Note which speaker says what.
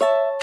Speaker 1: you